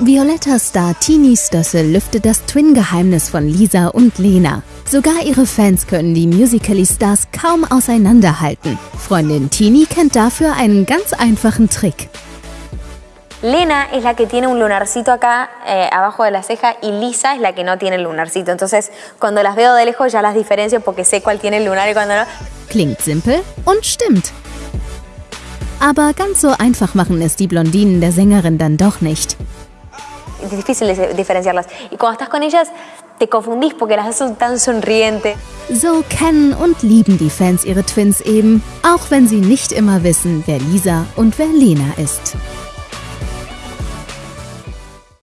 Violetta Star Tini Stössel lüftet das Twin-Geheimnis von Lisa und Lena. Sogar ihre Fans können die Musical.ly-Stars kaum auseinanderhalten. Freundin Tini kennt dafür einen ganz einfachen Trick. Lena es la que tiene un lunarcito acá eh, abajo de la ceja y Lisa es la que no tiene el lunarcito. Entonces, cuando las veo de lejos ya las diferencio porque sé cuál tiene el lunar y cuando no. Klingt simpel und stimmt. Aber ganz so einfach machen es die Blondinen der Sängerin dann doch nicht. Es difícil diferenciarlas. Y cuando estás con ellas, te confundís porque las son tan sonrientes. So kennen und lieben die Fans ihre Twins eben, auch wenn sie nicht immer wissen, wer Lisa und wer Lena ist.